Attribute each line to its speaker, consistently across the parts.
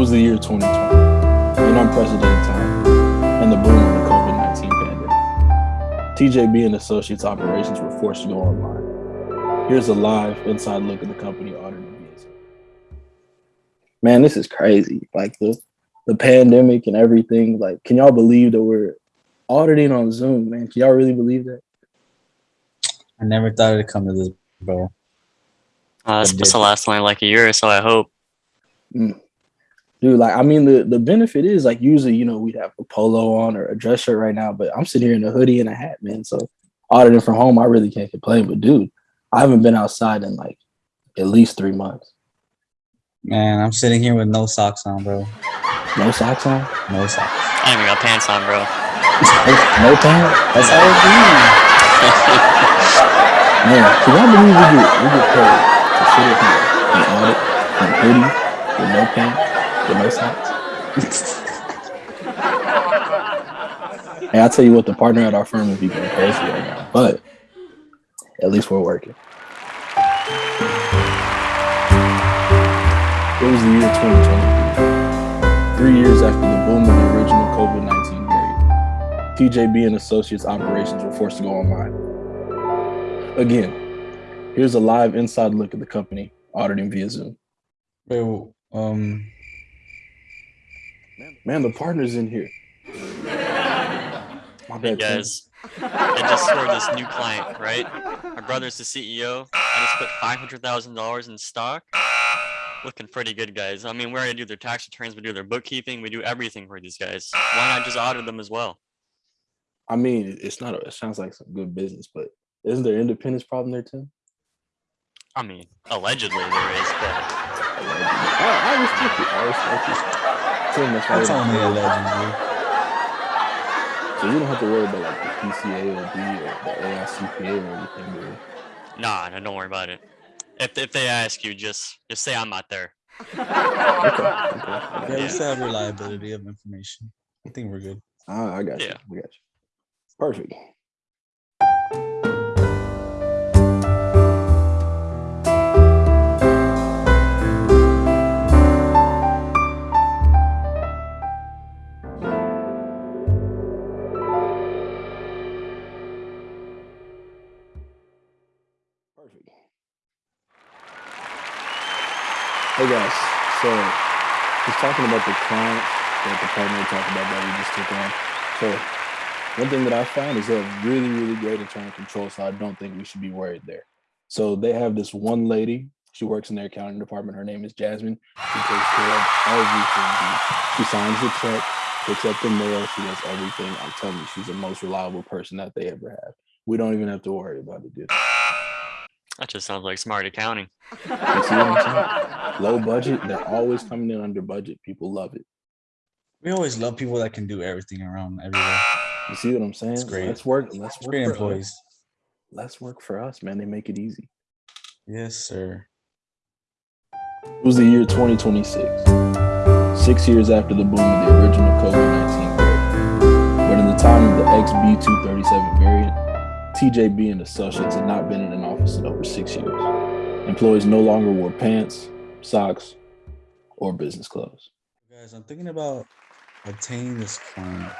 Speaker 1: was the year 2020, an unprecedented time, and the boom of the COVID 19 pandemic. TJB and Associates operations were forced to go online. Here's a live inside look at the company audited via Man, this is crazy. Like the the pandemic and everything. Like, can y'all believe that we're auditing on Zoom, man? Can y'all really believe that?
Speaker 2: I never thought it'd come to this, bro.
Speaker 3: Uh, it's
Speaker 2: But
Speaker 3: supposed to last only like a year or so, I hope.
Speaker 1: Dude, like I mean the the benefit is like usually, you know, we'd have a polo on or a dress shirt right now, but I'm sitting here in a hoodie and a hat, man. So auditing from home, I really can't complain. But dude, I haven't been outside in like at least three months.
Speaker 2: Man, I'm sitting here with no socks on, bro.
Speaker 1: No socks on,
Speaker 2: No socks.
Speaker 3: I don't even got pants on, bro.
Speaker 1: no pants.
Speaker 2: That's how it be.
Speaker 1: Man, can y'all believe we get we get paid to sit in here and audit in hoodie with no pants, no socks? Hey, I tell you what, the partner at our firm would be going crazy right now, but at least we're working. It was the year 2020, three years after the boom of the original COVID 19 variant. TJB and Associates operations were forced to go online. Again, here's a live inside look at the company auditing via Zoom.
Speaker 2: Wait, um,
Speaker 1: Man, the partner's in here. My
Speaker 3: Hey
Speaker 1: bad, Tim.
Speaker 3: guys, I just scored this new client, right? My brother's the CEO. I just put five hundred thousand dollars in stock. Looking pretty good, guys. I mean, we already do their tax returns, we do their bookkeeping, we do everything for these guys. Why not just audit them as well?
Speaker 1: I mean, it's not. A, it sounds like some good business, but isn't there independence problem there, Tim?
Speaker 3: I mean, allegedly there is, but
Speaker 1: I, I respect it. I respect it. Tim, that's why
Speaker 2: that's
Speaker 1: we-
Speaker 2: only allegedly.
Speaker 1: So you don't have to worry about like the PCAOB or the AICPA or anything, do you?
Speaker 3: nah, no, don't worry about it. If if they ask you, just just say I'm not there.
Speaker 1: Okay, okay.
Speaker 2: Yeah, we
Speaker 3: Yeah.
Speaker 2: still have reliability of information. I think we're good.
Speaker 1: Ah, I got you.
Speaker 3: Yeah.
Speaker 1: I got you. Perfect. Perfect. Hey guys, so just talking about the client that the partner talked about that we just took on. So one thing that I found is they're really, really great internal control. So I don't think we should be worried there. So they have this one lady. She works in their accounting department. Her name is Jasmine. She takes care of everything. She signs the check, picks up the mail. She does everything. I'm telling you, she's the most reliable person that they ever have. We don't even have to worry about it, dude.
Speaker 3: That just sounds like smart accounting.
Speaker 1: You see what I'm saying? Low budget. They're always coming in under budget. People love it.
Speaker 2: We always love people that can do everything around everywhere.
Speaker 1: You see what I'm saying?
Speaker 2: That's great.
Speaker 1: Let's work. Let's work
Speaker 2: great
Speaker 1: for us.
Speaker 2: employees.
Speaker 1: Let's work for us, man. They make it easy.
Speaker 2: Yes, sir.
Speaker 1: It was the year 2026, six years after the boom of the original COVID 19 variant. But in the time of the XB237 variant, TJB and Associates had not been in an office in over six years. Employees no longer wore pants, socks, or business clothes.
Speaker 2: Guys, I'm thinking about obtaining this client.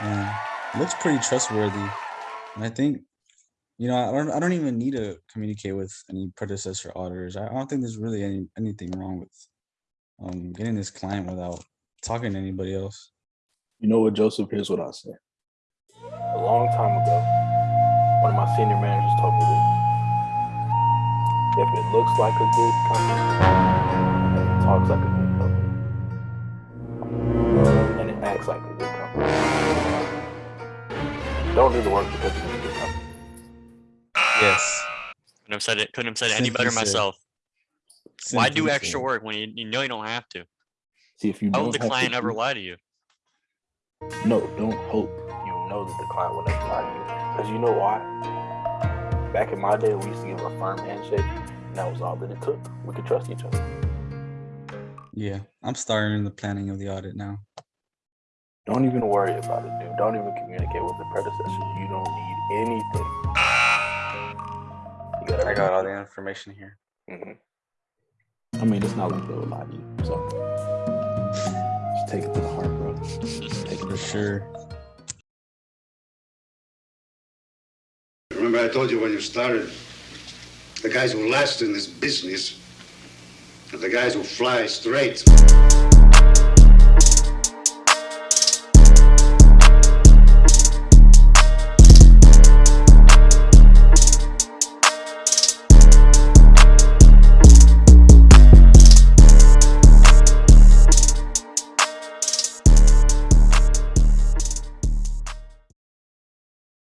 Speaker 2: And it looks pretty trustworthy. And I think, you know, I don't I don't even need to communicate with any predecessor auditors. I I don't think there's really any anything wrong with um getting this client without talking to anybody else.
Speaker 1: You know what, Joseph? Here's what I say. A long time ago, one of my senior managers told me this. If it looks like a good company, and it talks like a good company, and it acts like a good company, don't do the work because it's a good company.
Speaker 2: Yes.
Speaker 3: Couldn't have said it. Couldn't have said it any better
Speaker 2: said.
Speaker 3: myself. Why do extra work when you, you know you don't have to?
Speaker 1: See, if you
Speaker 3: How
Speaker 1: don't
Speaker 3: would the
Speaker 1: have to
Speaker 3: client ever lie to you?
Speaker 1: No, don't hope you know that the client will never lie to you. Because you know why? Back in my day, we used to give a firm handshake, and that was all that it took. We could trust each other.
Speaker 2: Yeah, I'm starting the planning of the audit now.
Speaker 1: Don't even worry about it, dude. Don't even communicate with the predecessors. You don't need anything. You got
Speaker 2: I got all the information here.
Speaker 1: hmm I mean, it's not like they will lie to you. So Just take it to the heart, bro. Take it to
Speaker 2: For
Speaker 1: the
Speaker 2: sure.
Speaker 4: Remember I told you when you started, the guys who last in this business are the guys who fly straight.